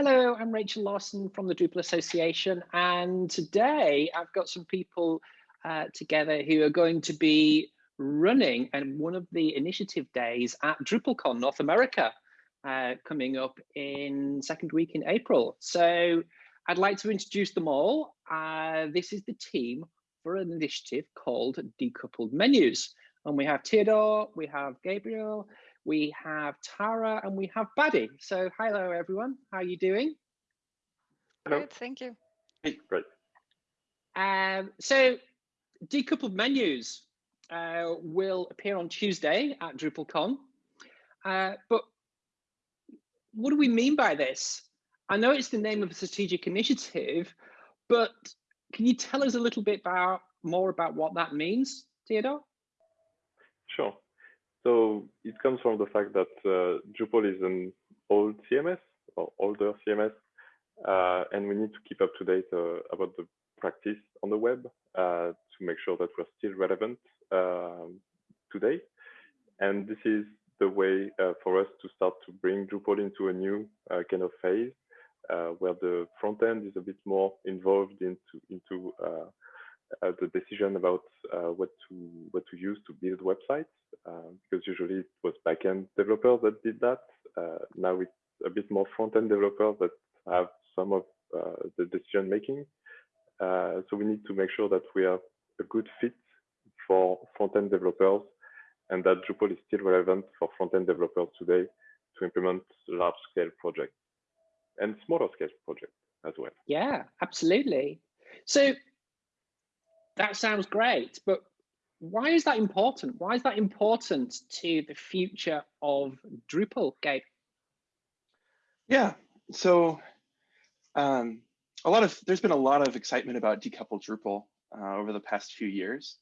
Hello, I'm Rachel Lawson from the Drupal Association, and today I've got some people uh, together who are going to be running and one of the initiative days at DrupalCon North America uh, coming up in second week in April. So I'd like to introduce them all. Uh, this is the team for an initiative called Decoupled Menus. And we have Theodore, we have Gabriel, we have Tara and we have Baddý. So hello everyone, how are you doing? Hello. Good, thank you. Hey, great. Um, so decoupled menus uh, will appear on Tuesday at DrupalCon. Uh, but what do we mean by this? I know it's the name of a strategic initiative, but can you tell us a little bit about more about what that means, Theodore? Sure. So it comes from the fact that uh, Drupal is an old CMS or older CMS, uh, and we need to keep up to date uh, about the practice on the web uh, to make sure that we're still relevant um, today. And this is the way uh, for us to start to bring Drupal into a new uh, kind of phase where the front end is a bit more involved into into uh, the decision about uh, what to what to use to build websites uh, because usually it was backend developers that did that. Uh, now it's a bit more front-end developers that have some of uh, the decision making. Uh, so we need to make sure that we are a good fit for front-end developers and that Drupal is still relevant for front-end developers today to implement large-scale projects and smaller scale projects as well. Yeah, absolutely. So that sounds great, but why is that important? Why is that important to the future of Drupal, Gabe? Yeah, so um, a lot of there's been a lot of excitement about decoupled Drupal uh, over the past few years.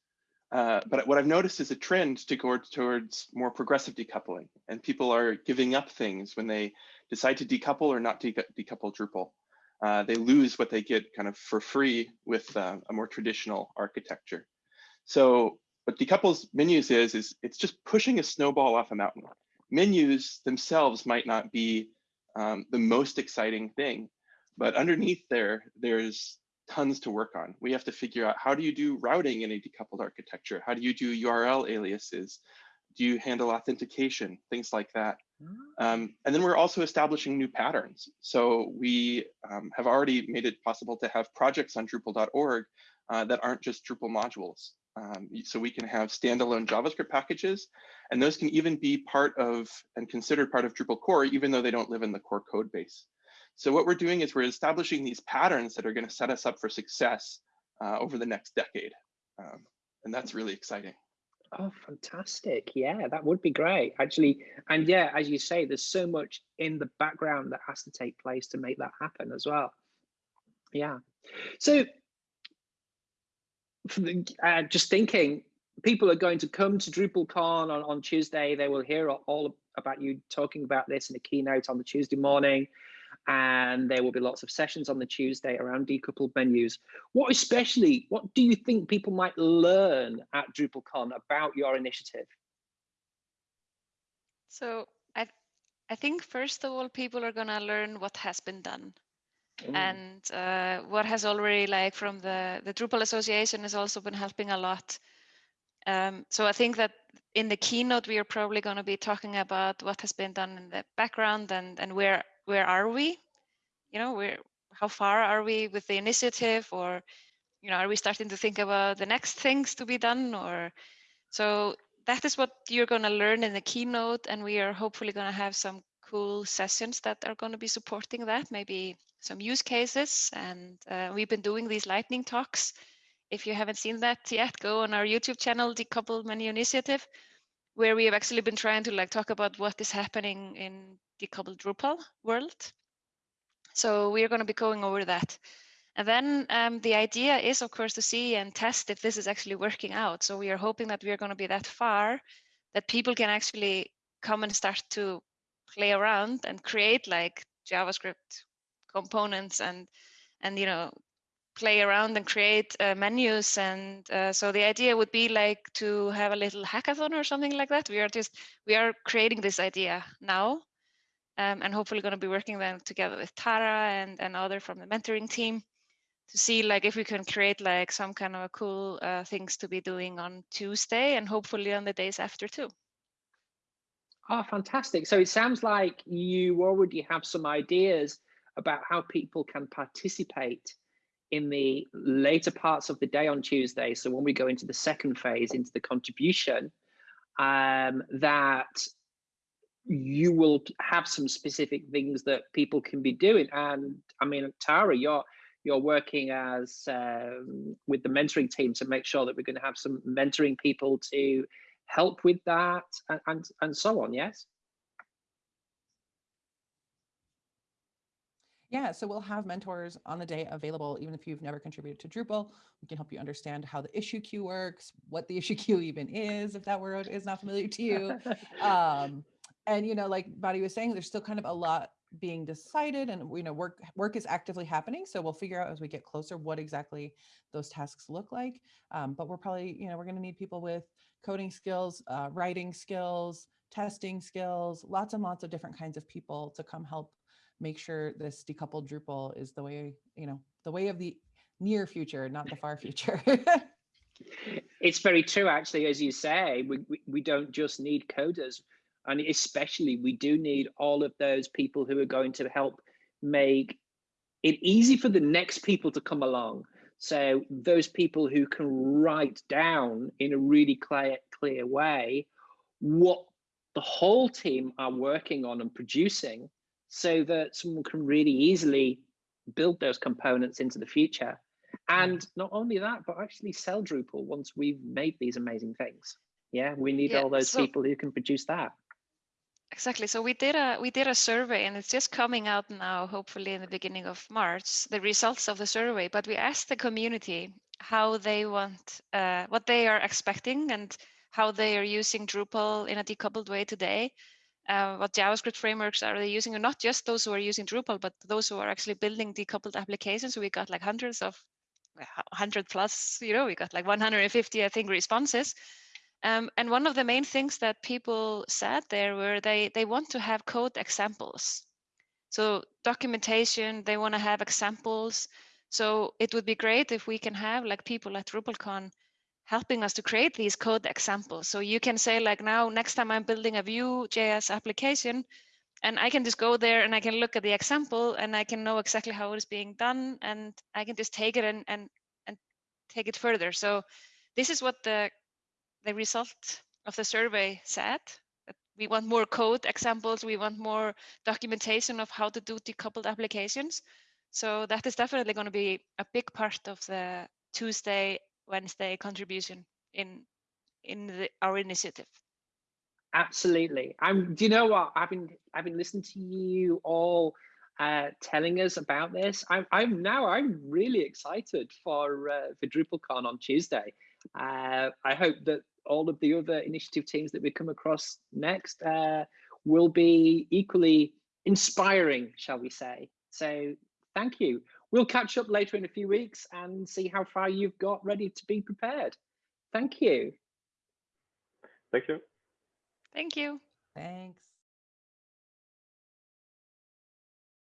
Uh, but what I've noticed is a trend to go towards more progressive decoupling, and people are giving up things when they decide to decouple or not de decouple Drupal uh, they lose what they get kind of for free with uh, a more traditional architecture. So what decoupled menus is, is it's just pushing a snowball off a mountain. Menus themselves might not be um, the most exciting thing, but underneath there, there's tons to work on. We have to figure out how do you do routing in a decoupled architecture? How do you do URL aliases? Do you handle authentication? Things like that. Um, and then we're also establishing new patterns. So we um, have already made it possible to have projects on Drupal.org uh, that aren't just Drupal modules. Um, so we can have standalone JavaScript packages, and those can even be part of and considered part of Drupal core, even though they don't live in the core code base. So what we're doing is we're establishing these patterns that are going to set us up for success uh, over the next decade. Um, and that's really exciting. Oh, fantastic. Yeah, that would be great, actually. And yeah, as you say, there's so much in the background that has to take place to make that happen as well. Yeah. So uh, just thinking, people are going to come to DrupalCon on, on Tuesday. They will hear all about you talking about this in a keynote on the Tuesday morning and there will be lots of sessions on the Tuesday around decoupled menus. What especially, what do you think people might learn at DrupalCon about your initiative? So I, I think first of all, people are gonna learn what has been done. Mm. And uh, what has already like from the, the Drupal Association has also been helping a lot. Um, so I think that in the keynote, we are probably going to be talking about what has been done in the background and, and where where are we? You know, where how far are we with the initiative or you know, are we starting to think about the next things to be done or so that is what you're going to learn in the keynote and we are hopefully going to have some cool sessions that are going to be supporting that maybe some use cases and uh, we've been doing these lightning talks if you haven't seen that yet go on our youtube channel decoupled menu initiative where we have actually been trying to like talk about what is happening in the decoupled Drupal world. So we're going to be going over that. And then um, the idea is, of course, to see and test if this is actually working out. So we are hoping that we are going to be that far that people can actually come and start to play around and create like JavaScript components and and you know play around and create uh, menus and uh, so the idea would be like to have a little hackathon or something like that we are just we are creating this idea now um, and hopefully going to be working then together with Tara and, and other from the mentoring team to see like if we can create like some kind of a cool uh, things to be doing on Tuesday and hopefully on the days after too. Oh, fantastic. So it sounds like you already have some ideas about how people can participate in the later parts of the day on Tuesday. So when we go into the second phase, into the contribution, um, that you will have some specific things that people can be doing. And I mean, Tara, you're you're working as um, with the mentoring team to make sure that we're going to have some mentoring people to help with that and, and, and so on, yes? Yeah, so we'll have mentors on the day available, even if you've never contributed to Drupal. We can help you understand how the issue queue works, what the issue queue even is, if that word is not familiar to you. um, and, you know, like Baddý was saying, there's still kind of a lot being decided and, you know, work work is actively happening. So we'll figure out as we get closer what exactly those tasks look like. Um, but we're probably, you know, we're going to need people with coding skills, uh, writing skills, testing skills, lots and lots of different kinds of people to come help make sure this decoupled Drupal is the way, you know, the way of the near future, not the far future. it's very true, actually, as you say, we, we, we don't just need coders. And especially, we do need all of those people who are going to help make it easy for the next people to come along. So those people who can write down in a really clear, clear way what the whole team are working on and producing so that someone can really easily build those components into the future. And not only that, but actually sell Drupal once we've made these amazing things. Yeah, we need yeah, all those so, people who can produce that. Exactly. So we did a we did a survey and it's just coming out now, hopefully in the beginning of March, the results of the survey. But we asked the community how they want uh, what they are expecting and how they are using Drupal in a decoupled way today uh, what JavaScript frameworks are they using, and not just those who are using Drupal, but those who are actually building decoupled applications. So we got like hundreds of, 100 plus, you know, we got like 150, I think, responses. Um, and one of the main things that people said there were they they want to have code examples. So documentation, they want to have examples. So it would be great if we can have like people at DrupalCon helping us to create these code examples. So you can say like now, next time I'm building a Vue.js application, and I can just go there and I can look at the example and I can know exactly how it is being done and I can just take it and and and take it further. So this is what the the result of the survey said. We want more code examples, we want more documentation of how to do decoupled applications. So that is definitely going to be a big part of the Tuesday Wednesday contribution in in the, our initiative. Absolutely. I'm. Do you know what? I've been I've been listening to you all uh, telling us about this. I'm I'm now I'm really excited for uh, for DrupalCon on Tuesday. Uh, I hope that all of the other initiative teams that we come across next uh, will be equally inspiring, shall we say? So thank you. We'll catch up later in a few weeks and see how far you've got ready to be prepared. Thank you. Thank you. Thank you. Thanks.